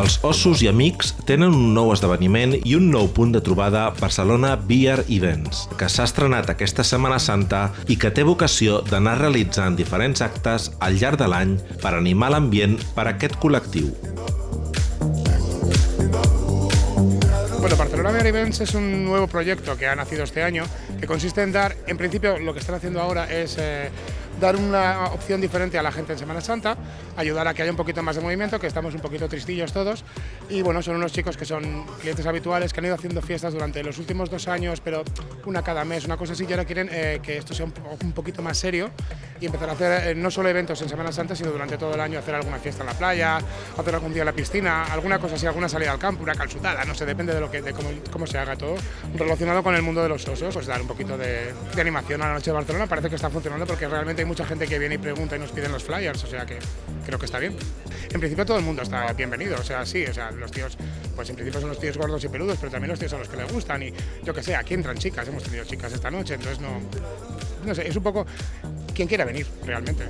Els ossos i amics tenen un nou esdeveniment i un nou punt de trobada Barcelona Beer Events, que s'ha estrenat aquesta Setmana Santa i que té vocació d'anar realitzant diferents actes al llarg de l'any per animar l'ambient per a aquest col·lectiu. Bueno, Barcelona Beer Events es un nuevo proyecto que ha nacido este año, que consiste en dar, en principio lo que están haciendo ahora es eh, dar una opción diferente a la gente en Semana Santa, ayudar a que haya un poquito más de movimiento, que estamos un poquito tristillos todos. Y bueno, son unos chicos que son clientes habituales, que han ido haciendo fiestas durante los últimos dos años, pero una cada mes, una cosa así, y ahora quieren eh, que esto sea un, un, poquito más serio y empezar a hacer eh, no solo eventos en Semana Santa, sino durante todo el año hacer alguna fiesta en la playa, hacer algún día en la piscina, alguna cosa así, alguna salida al campo, una calzutada, no sé, depende de, lo que, de cómo, cómo se haga todo, relacionado con el mundo de los osos, pues dar un poquito de, de animación a la noche de Barcelona, parece que está funcionando porque realmente hay mucha gente que viene y pregunta y nos piden los flyers, o sea que creo que está bien. En principio todo el mundo está bienvenido, o sea, sí, o sea, los tíos, pues en principio son los tíos gordos y peludos, pero también los tíos a los que les gustan y yo que sé, aquí entran chicas, hemos tenido chicas esta noche, entonces no, no sé, es un poco quien quiera venir realmente.